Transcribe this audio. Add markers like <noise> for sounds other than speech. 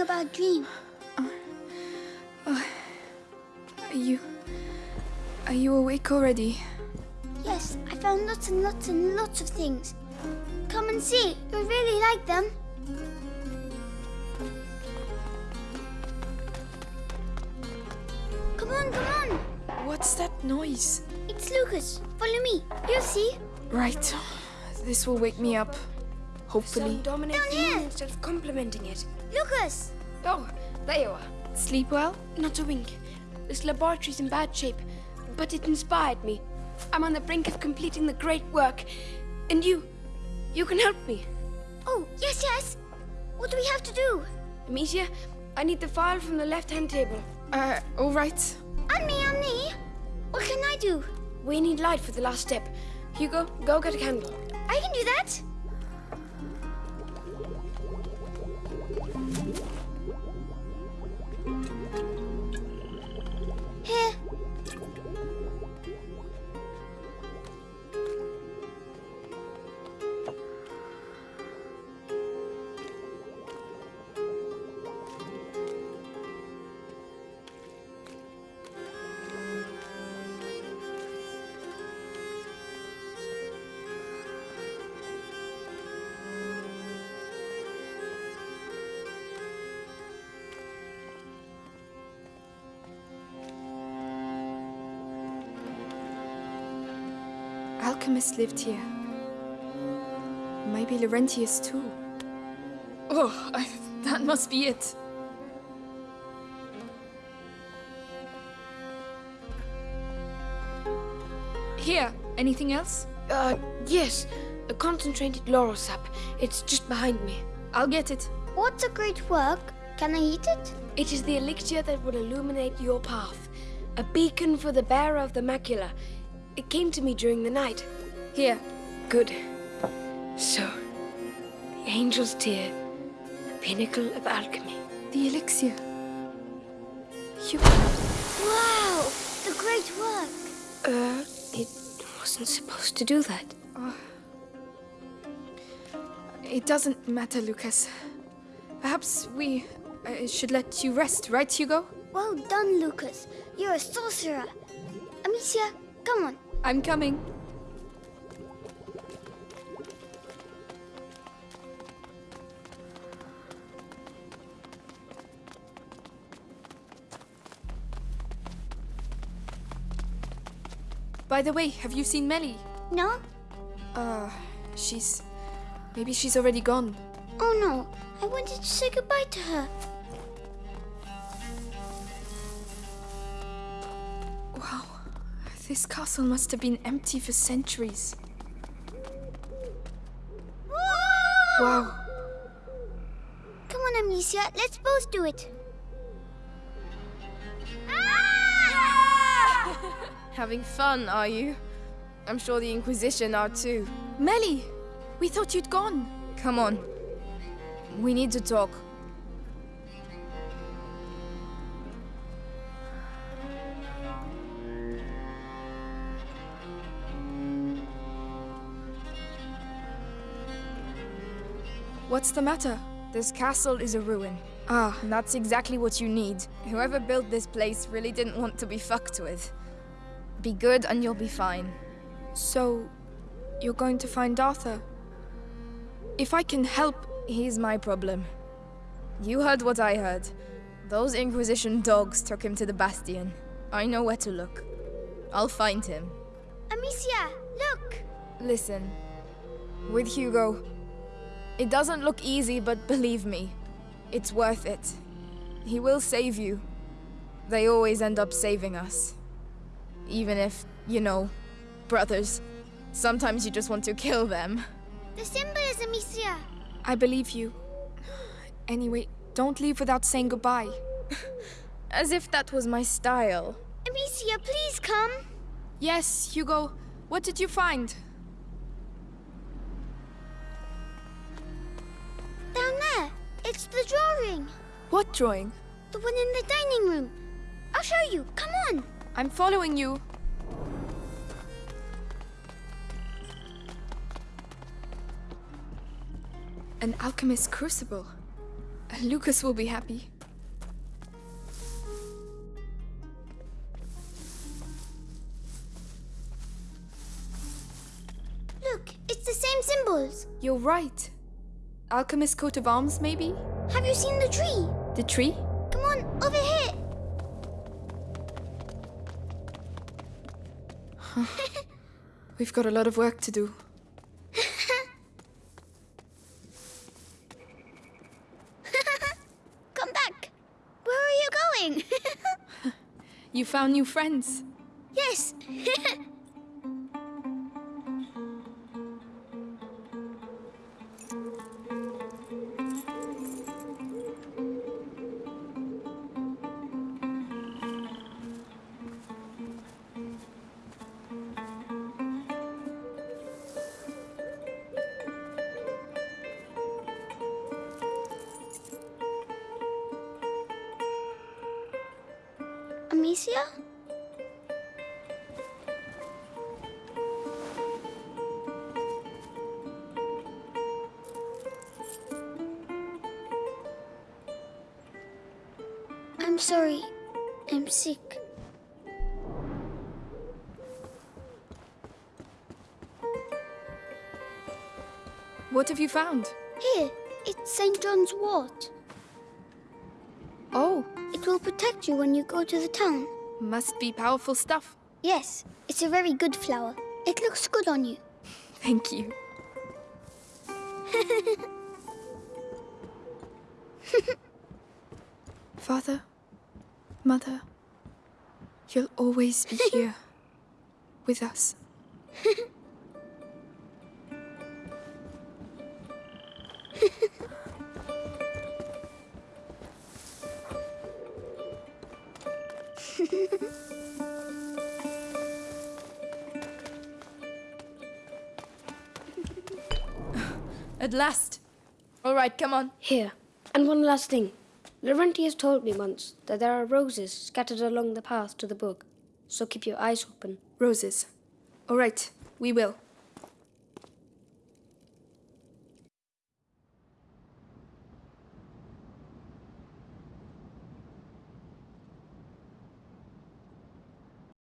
dreaming about a dream. Uh, uh, are you... Are you awake already? Yes, I found lots and lots and lots of things. Come and see. You'll really like them. Come on, come on. What's that noise? It's Lucas. Follow me. You'll see. Right. This will wake me up. Hopefully. Sun dominates Down here. instead of complementing it. Lucas! Oh, there you are. Sleep well? Not a wink. This laboratory's in bad shape, but it inspired me. I'm on the brink of completing the great work, and you, you can help me. Oh, yes, yes. What do we have to do? Amicia, I need the file from the left-hand table. Uh, alright. On me, on me. What can I do? We need light for the last step. Hugo, go get a candle. I can do that. Alchemist lived here. Maybe Laurentius too. Oh, I, that must be it. Here, anything else? Uh, yes, a concentrated laurel sap. It's just behind me. I'll get it. What's a great work? Can I eat it? It is the elixir that will illuminate your path. A beacon for the bearer of the macula. It came to me during the night. Here. Good. So, the angel's tear, the pinnacle of alchemy. The elixir. You... Wow! The great work. Uh, it wasn't supposed to do that. It doesn't matter, Lucas. Perhaps we uh, should let you rest, right, Hugo? Well done, Lucas. You're a sorcerer. Amicia, come on. I'm coming. By the way, have you seen Mélie? No? Uh, she's... Maybe she's already gone. Oh no. I wanted to say goodbye to her. This castle must have been empty for centuries. Wow. Come on, Amicia. Let's both do it. <laughs> Having fun, are you? I'm sure the Inquisition are too. Mélie! We thought you'd gone. Come on. We need to talk. What's the matter? This castle is a ruin. Ah, And that's exactly what you need. Whoever built this place really didn't want to be fucked with. Be good and you'll be fine. so you're going to find Arthur? If I can help, He's my problem. You heard what I heard. Those Inquisition dogs took him to the Bastion. I know where to look. I'll find him. Amicia, look. Listen, with Hugo, it doesn't look easy, but believe me, it's worth it. He will save you. They always end up saving us. Even if, you know, brothers, sometimes you just want to kill them. The symbol is Amicia. I believe you. <gasps> Anyway, don't leave without saying goodbye. <laughs> As if that was my style. Amicia, please come. Yes, Hugo. What did you find? It's the drawing. What drawing? The one in the dining room. I'll show you. Come on. I'm following you. An alchemist's crucible. Lucas will be happy. Look, it's the same symbols. You're right. Alchemist coat of arms, maybe? Have you seen the tree? The tree? Come on, over here. We've got a lot of work to do. <laughs> Come back. Where are you going? <laughs> You found new friends. yes. <laughs> I'm sorry. I'm sick. What have you found? Here, it's St. John's wort. Oh, will protect you when you go to the town. must be powerful stuff. Yes, it's a very good flower. It looks good on you. <laughs> Thank you. <laughs> Father, Mother, you'll always be <laughs> here with us. <laughs> At last. All right, come on. Here. And one last thing. Laurentius told me once that there are roses scattered along the path to the book. So keep your eyes open. Roses. All right, we will.